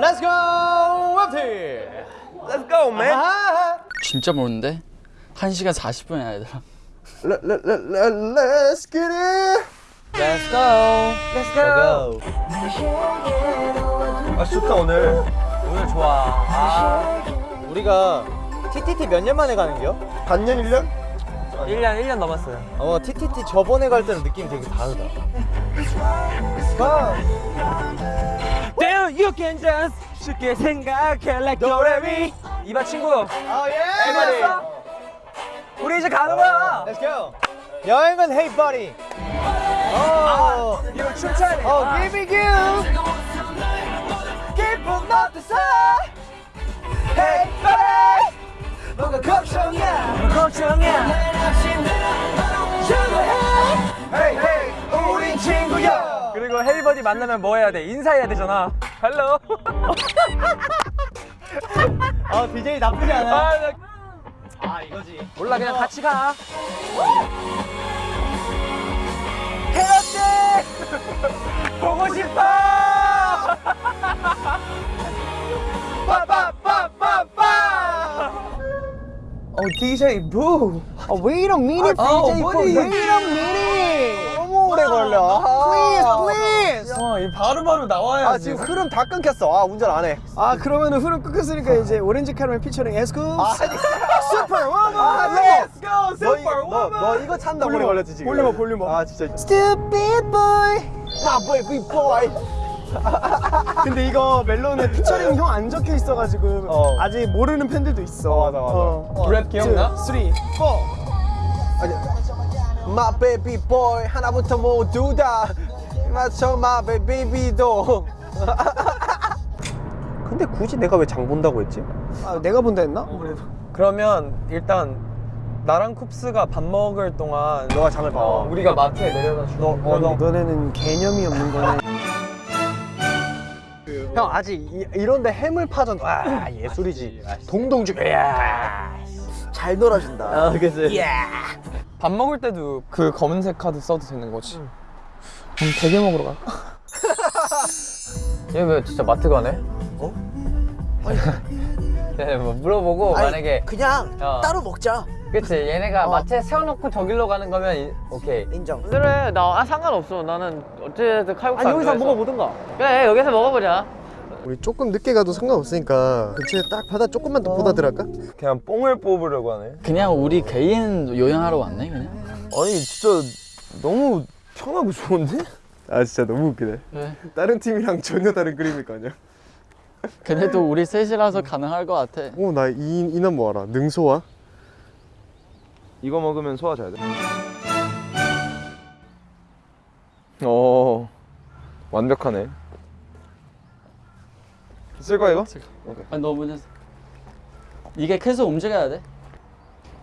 Let's go 웹티 Let's go, man. 아하 진짜 모르는데? 1시간 40분이야 얘들아 Let, let, let, let, let's get it. Let's go Let's go. 아, 좋다, 오늘. 오늘 좋아 아 우리가 TTT 몇 년 만에 가는 거요? 반년, 1년? 1년 1년 넘었어요 어 TTT 저번에 갈 때랑 느낌이 되게 다르다 Damn, you can just 쉽게 생각해 like 도레미 이봐 친구. 아 예! 해봤어? 우리 이제 가는 거야. Let's go. 여행은 Hey Buddy. 어 이거 춤춰야 돼. 어 give me give 기분 어땠어 Hey Buddy. 뭔가 걱정이야. 걱정이야. Hey hey. 우린 친구야. 그리고 hey buddy 만나면 뭐 해야 돼? 인사해야 되잖아 hello 아 DJ 나쁘지 않아 아, 나- 아 이거지 몰라 그냥 같이 가 헤어지 보고 싶어 빠빠빠빠빠 어, DJ 부. 아, wait a minute, 아, DJ for 어머니. wait a minute. 너무 오래 걸려. 바로바로 나와야지. 아, 지금 흐름 다 끊겼어. 아, 운전 안 해. 아 그러면 은 흐름 끊겼으니까 이제 오렌지 캐러멜 피처링 에스쿱 아니, superwoman 아, go, 너, 이- 너, 이거 찬다 volume up, 걸렸지 지금. volume up, volume up. 아, 진짜. Stupid boy 나 baby boy. 근데 이거 멜론에 피처링 형 안 적혀 있어가지고 어. 아직 모르는 팬들도 있어 어, 맞아, 맞아. 랩 기억나? 3, 4 My baby boy 하나부터 모두 다 맞춰 my baby도. 근데 굳이 내가 왜 장 본다고 했지? 아, 내가 본다 했나? 그러면 일단 나랑 쿱스가 밥 먹을 동안 너가 장을 봐. 우리가 마트에 내려다 주. 너, 어, 너. 너네는 개념이 없는 거네 형 아직 이, 이런데 해물 파전 와 예술이지. 동동주. 이야. 잘 놀아준다. 아, 그치. 밥 먹을 때도 그 검은색 카드 써도 되는 거지. 그럼 대게 먹으러 갈까? 얘왜 진짜 마트 가네? 어? 네, 뭐 물어보고 만약에 그냥 어. 따로 먹자. 그치 얘네가 마트에 세워놓고 저길로 가는 거면 이- 오케이 인정. 그래 나 아, 상관없어 나는 어쨌든 칼국수 아니 안 여기서. 먹어보든가. 그래 여기서 먹어보자 우리 조금 늦게 가도 상관없으니까 근처에 딱 바다 조금만 더 보다 들어갈까? 그냥 뽕을 뽑으려고 하네. 그냥 우리 개인 요양하러 왔네 그냥 아니 진짜 너무 편하고 좋은데? 아 진짜 너무 웃기네 왜? 다른 팀이랑 전혀 다른 그림일 거 아니야 그래도 우리 셋이라서 가능할 것 같아 어나 이 이남 뭐 알아 능소화? 이거 먹으면 소화 잘 돼. 어 완벽하네. 쓸 거야 이거? 아니 너 먼저 이게 계속 움직여야 돼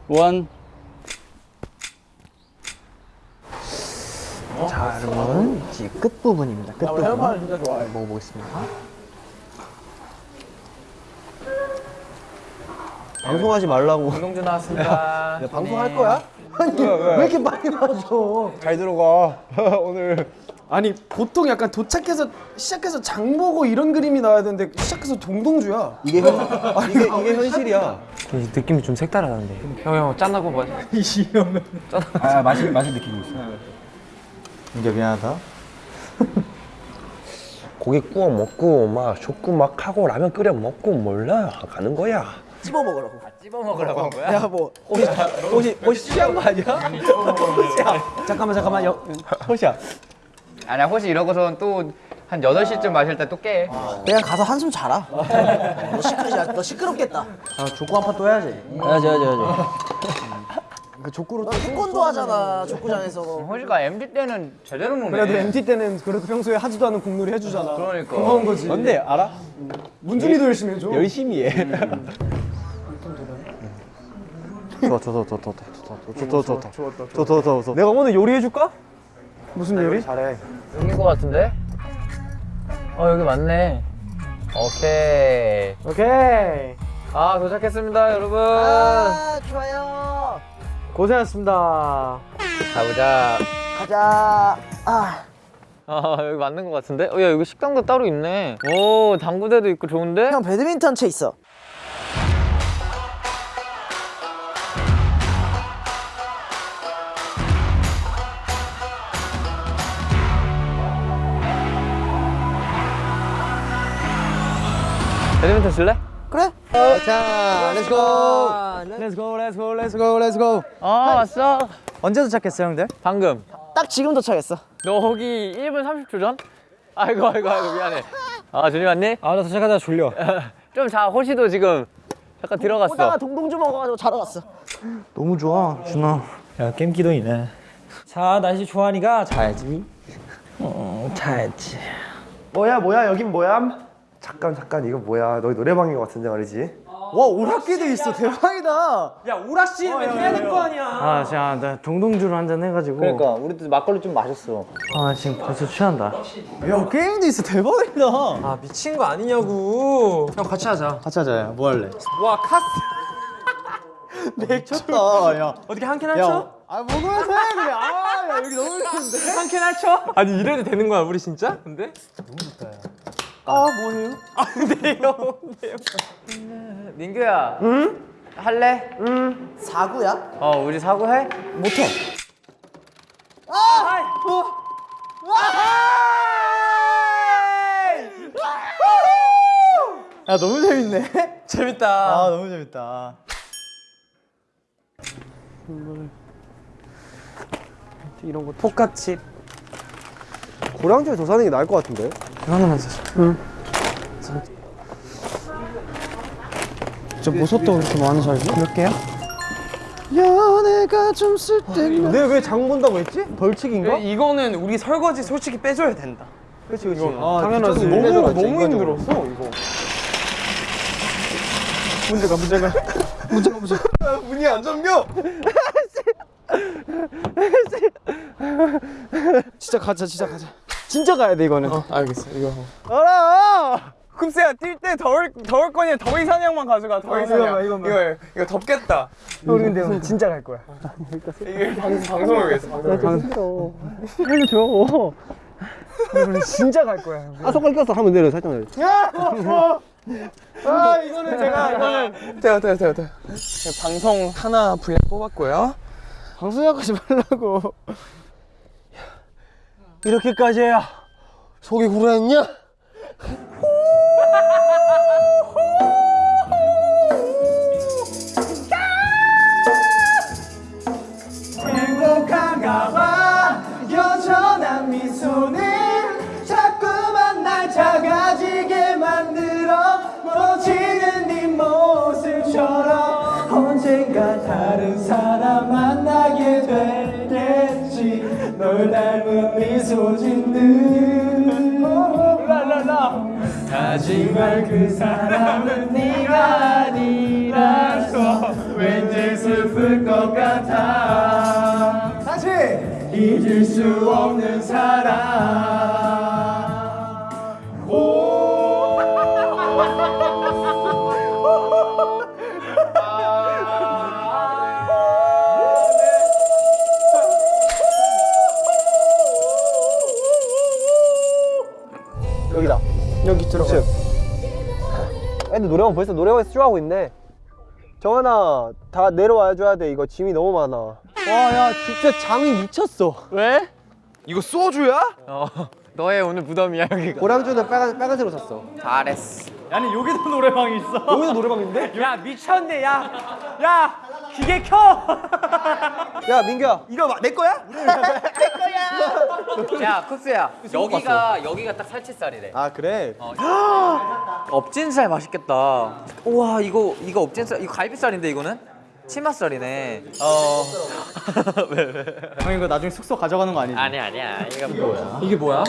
원. 자, 여러분 이제 끝 부분입니다. 끝 부분. 진짜 좋아해. 먹어보겠습니다. 방송하지 말라고. 김동준 나왔습니다 방송할 거야? 아니 왜 이렇게 많이 마셔? 잘 들어가 오늘 아니 보통 약간 도착해서 시작해서 장 보고 이런 그림이 나와야 되는데 시작해서 동동주야 이게 현, 이게 이게 현실이야. 느낌이 좀 색다르다는데 형형 짠하고 봐아 맛이 맛이 느끼고 있어. 이게 미안하다. 고기 구워 먹고 막 족구 막 하고 라면 끓여 먹고 몰라 가는 거야. 씹어 먹으라고. 찝어 먹으라고 한 거야? 야, 뭐 혹시 혹시 취한 거 아니야? 잠깐만 잠깐만 여, 호시야. 아니야 혹시 이러고선 또 한 8시쯤 마실 때 또 깨. 그냥 가서 한숨 자라. 너 시끄러, 너 시끄럽겠다. 아 족구 한 판 또 해야지. 해야지 해야지 해야지 그 족구로 너 태권도 하잖아, 족구장에서. 호시가 MD 때는 제대로 노네 그래도 MT 때는 그래도 평소에 하지도 않은 공놀이 해주잖아 그러니까 고마운 거지 뭔데 알아? 문준이도 열심히 해줘 열심히 해. 좋아 좋아 좋아 좋아 좋아 좋아 좋아 좋아 좋아 좋아 좋아 내가 오늘 요리해 줄까? 무슨 요리? 잘해. 여긴 거 같은데? 어 여기 맞네 오케이 오케이 아 도착했습니다 여러분 아, 좋아요. 고생하셨습니다. 가보자 가자. 아, 아 여기 맞는 것 같은데? 어, 야 여기 식당도 따로 있네. 오 당구대도 있고 좋은데? 형 배드민턴 채 있어. 배드민턴 칠래? 그래? 자, 렛츠고. 렛츠고 렛츠고 렛츠고 렛츠고 아 왔어. 언제 도착했어 형들? 방금. 딱 지금 도착했어. 너 거기 1분 30초 전? 아이고 아이고 아이고 미안해. 아 준이 왔니? 아 나 도착하자 졸려 좀 자 호시도 지금 잠깐 들어갔어. 오다가 동동주 먹어가지고 자러 갔어. 너무 좋아 준아 야 게임 기도이네 자 날씨 좋아하니까 자야지 어 자야지 뭐야 뭐야 여긴 뭐야? 잠깐 잠깐 이거 뭐야 너희 노래방인 것 같은데 말이지 와 오락기도 있어 대박이다 야 오락실이면 해야 될 거 아니야 아 진짜 나 동동주로 한 잔 해가지고 그러니까 우리도 막걸리 좀 마셨어. 아 지금 벌써 취한다 야 게임도 있어 대박이다 아 미친 거 아니냐고. 형 같이 하자. 같이 하자 뭐 할래? 와 카스. 미쳤다 야 어떻게 한캔 할쳐? 아 먹으면서 해 그래 아야 여기 너무 좋은데 한캔 할쳐? 아니 이래도 되는 거야 우리 진짜? 근데? 아 뭐해요? 민규야. 응? 할래? 사구야? 어 우리 사고해? 못해. 야 너무 재밌네 재밌다. 아 너무 재밌다 포카칩. 고량주에 더 사는 게 나을 것 같은데 하나만 사자. 저 보석도 그렇게 많이 살지? 몇 개야? 연애가 좀 쓸데없는 내가 왜 장 본다고 했지? 벌칙인가? 이거는 우리 설거지 솔직히 빼줘야 된다. 그치 그치 아, 당연하지 너무 너무. 힘들었어 이거. 문제가 문제가 문제가 문제가 문이 안 잠겨 진짜 가자 진짜 가자 진짜 가야 돼 이거는 어 알겠어 이거. 알아 쿱스야 뛸 때 더울 더울 거니 더위 사냥만 가져가 더위 어, 사냥. 이거만, 이거만. 이거 이거 덥겠다. 우리 근데 진짜 갈 거야 이게 방 방송을 위해서. 방송을 위해서. 우리 진짜 갈 거야 아 손가락 껴서 하면 내려 살짝 내려 아 이거는 제가 이거는 돼요 돼요 돼요 돼요. 방송 하나 분량 뽑았고요. 방송하고 지 말라고 이렇게까지 해야 속이 구라했냐? 널 닮은 미소 짓는 랄랄라. 하지만 그 사람은 네가 아니라서 왠지 슬플 것 같아. 다시. 잊을 수 없는 사람 근데 노래방 벌써 노래방에서 쇼하고 있네 정한아 다 내려와 줘야 돼 이거 짐이 너무 많아 와 야 진짜 장이 미쳤어 왜? 이거 소주야? 어 너의 오늘 무덤이야 여기가. 고량주는 빨간, 빨간색으로 샀어 잘했어. 아니 여기도 노래방이 있어 여기도 노래방인데? 야 미쳤네 야 야 기계 켜 야 민규야 이거 내 거야? 야 쿱스야 여기가 여기가 딱 살치살이래. 아 그래? 업진살 맛있겠다. 우와 이거 이거 업진살 이거 갈비살인데 이거는 치맛살이네. 어. 형 이거 나중에 숙소 가져가는 거 아니지? 아니 아니야 이거 뭐야? 이게 뭐야?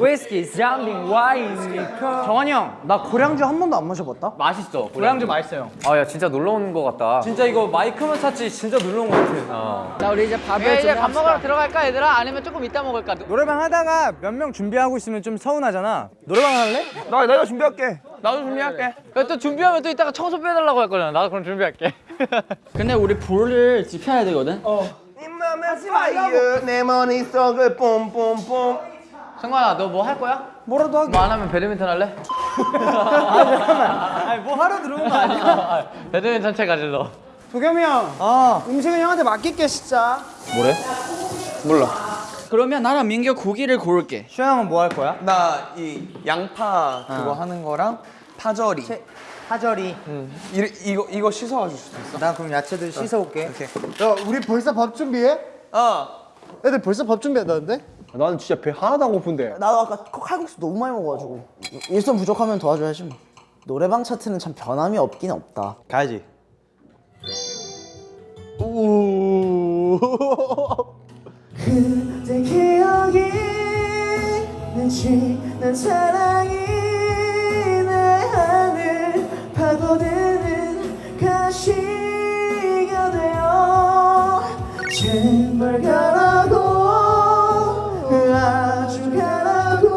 위스키, 장빙, 와인, 리커 정환이 형 나 고량주 한 번도 안 마셔봤다? 맛있어. 고량주 맛있어요 아야 진짜 놀러 온것 같다. 진짜 이거 마이크만 찼지 진짜 놀러 온것 같아. 어. 자 우리 이제 밥을 야, 이제 밥. 먹으러 들어갈까 얘들아? 아니면 조금 이따 먹을까? 노래방 하다가 몇 명 준비하고 있으면 좀 서운하잖아 노래방 할래? 나 내가 준비할게 나도 준비할게. 야, 또 준비하면 또 이따가 청소 빼달라고 할 거잖아. 나도 그럼 준비할게. 근데 우리 불을 지펴야 되거든. fire 내 머릿속을 뽐뽐뽐 승관아 너 뭐 할 거야? 뭐라도 하게. 뭐 안 하면 배드민턴 할래? 아니 뭐 하러 들어온 거 아니야? 배드민턴 채 가질러 도겸이 형. 어. 음식은 형한테 맡길게 진짜. 그러면 나랑 민규 고기를 고를게. 슈 형은 뭐 할 거야? 나 이 양파 그거 하는 거랑 파절이. 파절이. 응. 이, 이거 이거 씻어와 줄 수도 있어. 나 그럼 야채들 씻어올게. 야 우리 벌써 밥 준비해? 어. 애들 벌써 밥 준비한다는데? 나는 진짜 배 하나도 안 고픈데 나도 아까 칼국수 너무 많이 먹어가지고 일손 부족하면 도와줘야지 뭐. 노래방 차트는 참 변함이 없긴 없다. 가야지 그때 기억이 내지 난 사랑이 파고드는 가시가 되어 제발 가라고 아주 가라고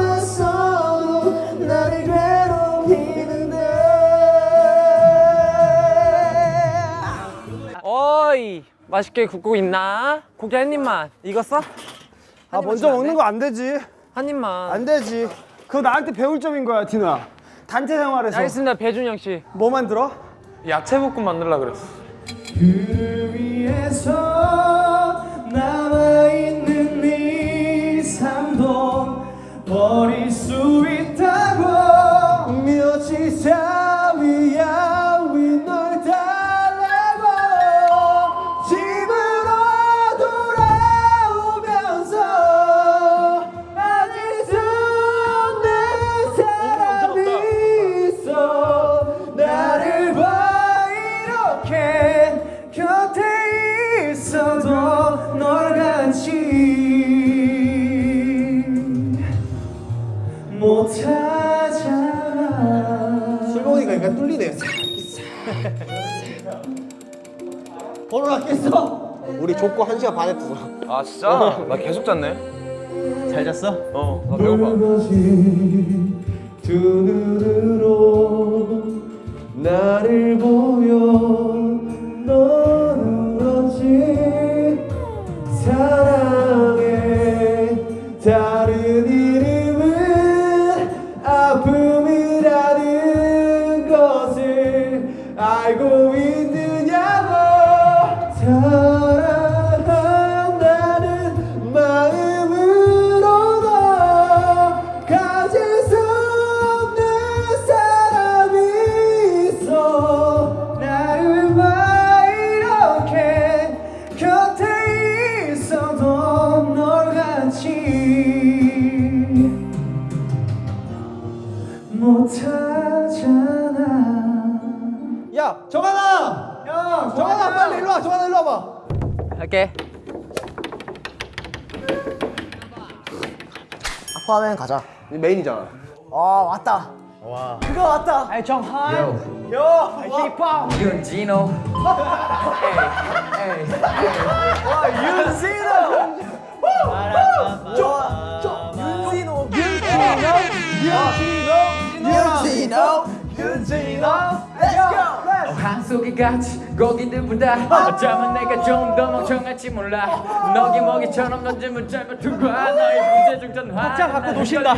애써도 나를 괴롭히는데. 어이 맛있게 굽고 있나? 고기 한 입만. 익었어? 아 먼저 먹는 거 안 되지. 한 입만. 안 되지. 그거 나한테 배울 점인 거야 디노야 단체 생활에서 알겠습니다 배준영 씨뭐 만들어? 야채 볶음 만들라 그랬어. 위에서 남아있는 네 삶도 버릴 수 번호 놨겠어? 우리 족구 1시간 반 했어 아 진짜? 나 계속 잤네. 잘 잤어? 어. 나 배고파. 두 눈으로 나를 보여 넌 울었지 사랑해 다 할게. 아쿠아맨 가자. 메인이잖아. 아 왔다. 와. 그거 왔다. 아이 정한 윤진호. 윤진호 같이 거기들보다 어쩌면 내가 좀 더 멍청할지 몰라. 너기 먹이처럼 던지면 짧아둔 거야 너의 구제중 전화 박자 갖고 노신다.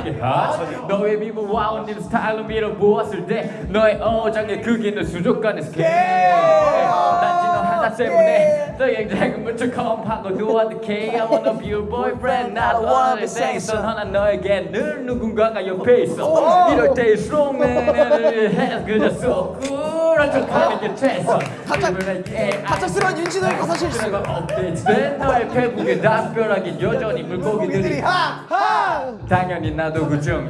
너의 미모와 언니를 스타일로 밀어보았을 때 너의 어장의 크기는 수족관의 스케일. 단지 너 하나 때문에 너의 작은 물처컴하고 도와드게 I wanna be your boyfriend. Not wanna 생선 하나 너에게 늘 누군가가 옆에 있어. 이럴 때일수록 내를 해 그저 쏘꾸 란 척하는 게 최선 갑작스러운 윤진호의 가사 실수 업데이트된 너의 페북에 답변하긴 여전히 물고기들이 당연히 나도 그중.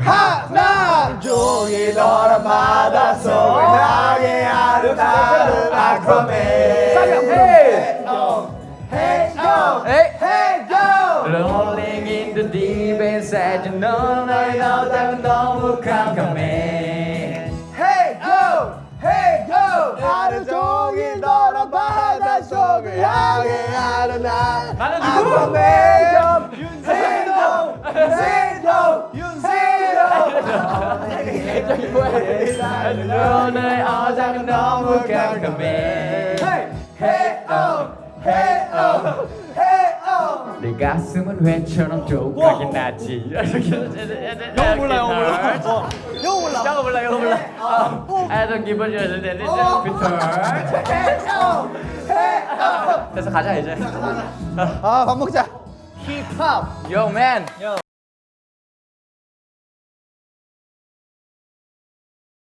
종일 너란 바닷속을 향해 아름다운 아쿠아맨. Rolling in the deep inside you know 너의 너다면 너무 깜깜해 하는 날. 나는 누구? 윤세노, 윤세노, 윤세노. 너의 어장은 너무 깜깜해 oh, oh, hey oh. 내 가슴은 회처럼 조각이 나지. 영어 몰라 영어 몰라 영어 몰라 영어 몰라. 영어 몰라 I don't give a 됐어. 가자 이제. 아 밥 먹자. Yo man